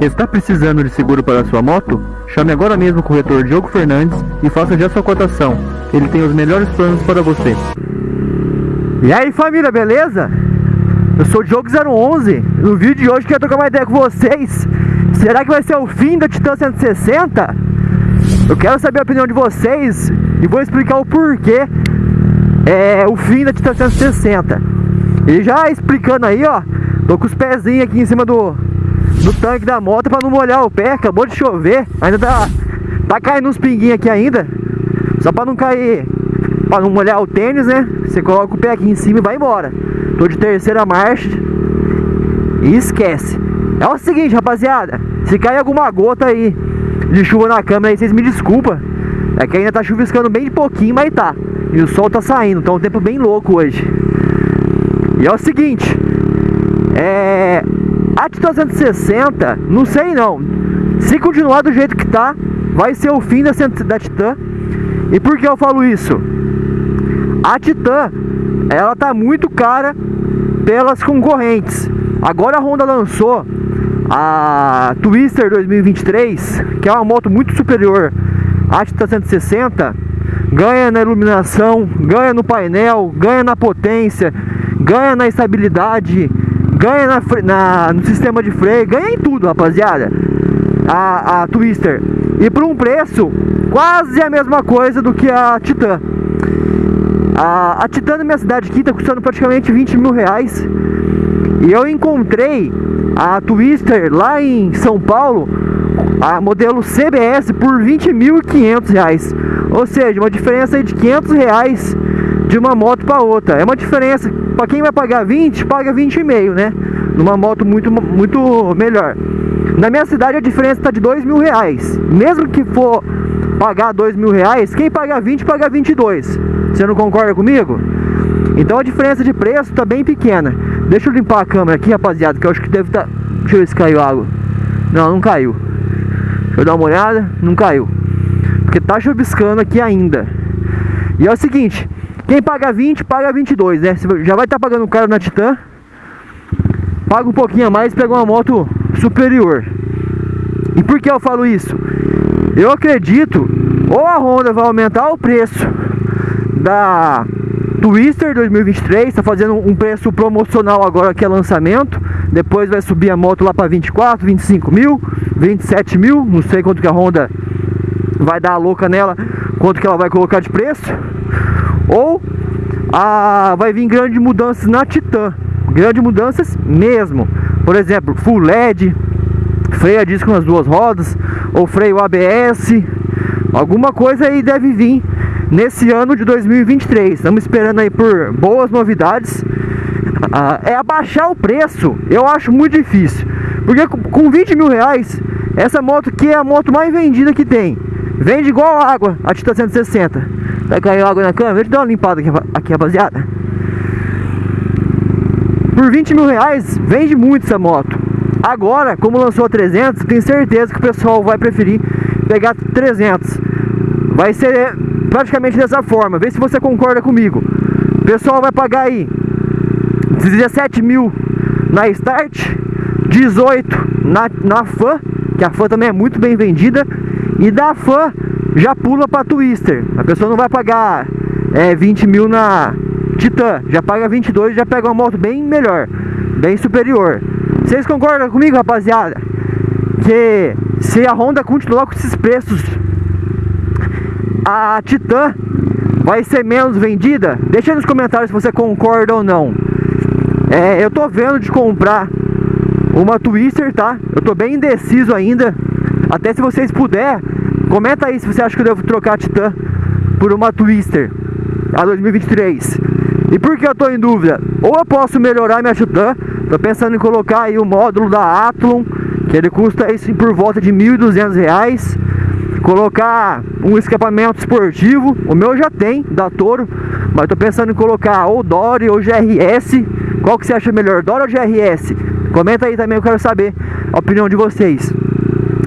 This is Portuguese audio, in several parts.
Está precisando de seguro para sua moto? Chame agora mesmo o corretor Diogo Fernandes e faça já sua cotação. Ele tem os melhores planos para você. E aí família, beleza? Eu sou o Diogo011 No vídeo de hoje quero trocar uma ideia com vocês Será que vai ser o fim da Titan 160? Eu quero saber a opinião de vocês E vou explicar o porquê É o fim da Titan 160 E já explicando aí, ó Tô com os pezinhos aqui em cima do, do tanque da moto pra não molhar o pé Acabou de chover. Ainda tá, tá caindo uns pinguinhos aqui ainda. Só pra não cair Pra não molhar o tênis, né? Você coloca o pé aqui em cima e vai embora. Tô de terceira marcha. E esquece. É o seguinte, rapaziada. Se cair alguma gota aí De chuva na câmera aí, vocês me desculpa. É que ainda tá chuviscando bem de pouquinho, mas tá. E o sol tá saindo, então é um tempo bem louco hoje. E é o seguinte. É, a Titan 160, não sei não. Se continuar do jeito que tá, vai ser o fim da, da Titan. E por que eu falo isso? A Titan, ela tá muito cara pelas concorrentes. Agora a Honda lançou a Twister 2023, que é uma moto muito superior à Titan 160. Ganha na iluminação, ganha no painel, ganha na potência, ganha na estabilidade, ganha na, na, no sistema de freio, ganha em tudo, rapaziada. A, a Twister. E por um preço quase a mesma coisa do que a Titan. A, a Titan na minha cidade aqui tá custando praticamente 20 mil reais. E eu encontrei a Twister lá em São Paulo, a modelo CBS, por 20.500 reais. Ou seja, uma diferença de 500 reais de uma moto para outra. É uma diferença para quem vai pagar 20, paga 20,5, né? Numa moto muito, muito melhor. Na minha cidade a diferença está de 2 mil reais. Mesmo que for pagar 2 mil reais, quem paga 20, paga 22. Você não concorda comigo? Então a diferença de preço está bem pequena. Deixa eu limpar a câmera aqui, rapaziada, que eu acho que deve estar... Tá... Deixa eu ver se caiu água. Não, não caiu. Deixa eu dar uma olhada. Não caiu. Porque tá chuviscando aqui ainda. E é o seguinte, quem paga 20, paga 22, né? Você já vai estar tá pagando caro na Titan. Paga um pouquinho a mais e pega uma moto superior. E por que eu falo isso? Eu acredito, ou a Honda vai aumentar o preço da Twister 2023, está fazendo um preço promocional agora que é lançamento. Depois vai subir a moto lá para 24, 25 mil, 27 mil. Não sei quanto que a Honda vai dar a louca nela, quanto que ela vai colocar de preço. Ou a, vai vir grandes mudanças na Titan. Grandes mudanças mesmo. Por exemplo, full LED, freio a disco nas duas rodas, ou freio ABS. Alguma coisa aí deve vir nesse ano de 2023. Estamos esperando aí por boas novidades. Ah, é abaixar o preço, eu acho muito difícil. Porque com 20 mil reais, essa moto aqui é a moto mais vendida que tem. Vende igual água, a Titan 160. Vai cair água na câmera? Deixa eu dar uma limpada aqui, aqui, rapaziada. Por 20 mil reais, vende muito essa moto. Agora, como lançou a 300, tenho certeza que o pessoal vai preferir pegar 300. Vai ser praticamente dessa forma. Vê se você concorda comigo. O pessoal vai pagar aí 17 mil na Start, 18 na, na FAN, que a FAN também é muito bem vendida, e da FAN já pula para Twister. A pessoa não vai pagar é, 20 mil na Titan, já paga 22 já pega uma moto bem melhor, bem superior. Vocês concordam comigo, rapaziada? Que se a Honda continuar com esses preços, a Titan vai ser menos vendida? Deixa nos comentários se você concorda ou não. É, eu tô vendo de comprar uma Twister, tá? Eu tô bem indeciso ainda. Até se vocês puderem Comenta aí se você acha que eu devo trocar a Titan por uma Twister a 2023. E por que eu estou em dúvida? Ou eu posso melhorar minha Titan, tô pensando em colocar aí o módulo da Athlon, que ele custa isso por volta de R$ 1.200. Colocar um escapamento esportivo, o meu já tem, da Toro, mas tô pensando em colocar ou Dory ou GRS. Qual que você acha melhor, Dory ou GRS? Comenta aí também, eu quero saber a opinião de vocês.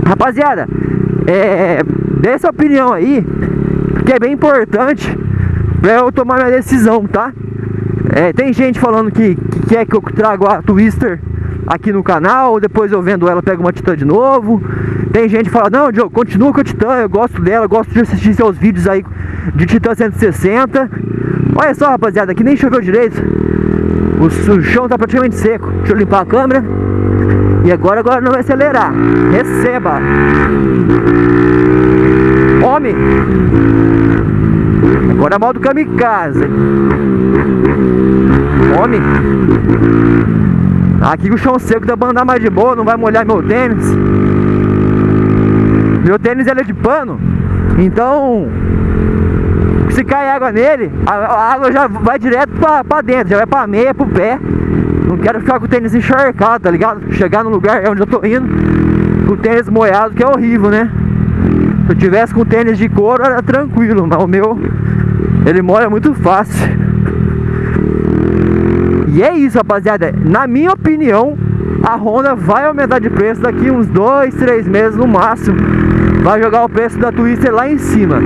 Rapaziada, é, dessa opinião aí, que é bem importante para eu tomar minha decisão, tá? É, tem gente falando que, que quer que eu traga a Twister aqui no canal, depois eu vendo ela, pego uma Titan de novo. Tem gente que fala, não, Diogo, continua com a Titan, eu gosto dela, gosto de assistir seus vídeos aí de Titan 160. Olha só, rapaziada, aqui nem choveu direito. O, o chão tá praticamente seco. Deixa eu limpar a câmera. E agora, agora não vai acelerar. Receba. Homem. Agora modo kamikaze. Homem. Aqui o chão seco dá pra andar mais de boa, não vai molhar meu tênis. Meu tênis ele é de pano. Então, se cai água nele, a, a água já vai direto pra, pra dentro, já vai pra meia, pro pé. Não quero ficar com o tênis encharcado, tá ligado? Chegar no lugar onde eu tô indo com o tênis molhado, que é horrível, né? Se eu tivesse com tênis de couro, era tranquilo, mas o meu, ele molha muito fácil. E é isso, rapaziada. Na minha opinião, a Honda vai aumentar de preço daqui uns 2, 3 meses no máximo. Vai jogar o preço da Twister lá em cima.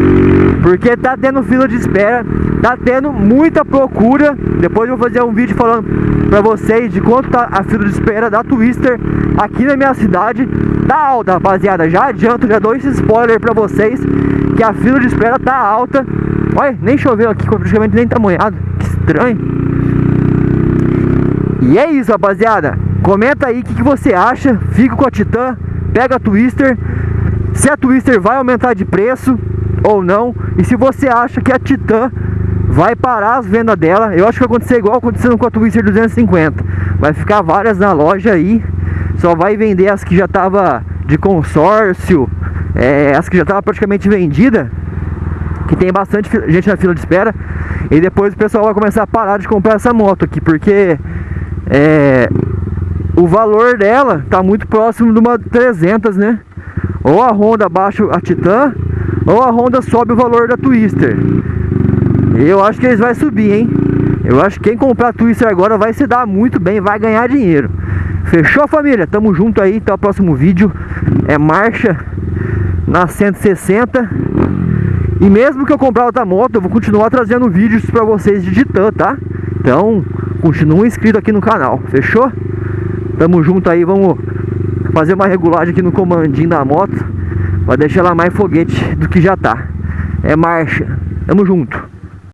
Porque tá tendo fila de espera, tá tendo muita procura. Depois eu vou fazer um vídeo falando pra vocês de quanto tá a fila de espera da Twister aqui na minha cidade. Tá alta, rapaziada. Já adianto, já dou esse spoiler pra vocês que a fila de espera tá alta. Olha, nem choveu aqui, praticamente nem tá molhado. Que estranho. E é isso, rapaziada. Comenta aí o que, que, você acha. Fica com a Titan, pega a Twister. Se a Twister vai aumentar de preço ou não. E se você acha que a Titan vai parar as vendas dela. Eu acho que vai acontecer igual acontecendo com a Twister 250. Vai ficar várias na loja aí. Só vai vender as que já tava de consórcio. É, as que já tava praticamente vendida. Que tem bastante gente na fila de espera. E depois o pessoal vai começar a parar de comprar essa moto aqui. Porque é, o valor dela tá muito próximo de uma 300, né? Ou a Honda baixa a Titan, ou a Honda sobe o valor da Twister. Eu acho que eles vão subir, hein? Eu acho que quem comprar Twister agora vai se dar muito bem, vai ganhar dinheiro. Fechou, família? Tamo junto aí, até o próximo vídeo. É marcha na 160. E mesmo que eu comprar outra moto, eu vou continuar trazendo vídeos pra vocês de Titan, tá? Então, continua inscrito aqui no canal, fechou? Tamo junto aí, vamos fazer uma regulagem aqui no comandinho da moto Pra deixar ela mais foguete do que já tá. É marcha, tamo junto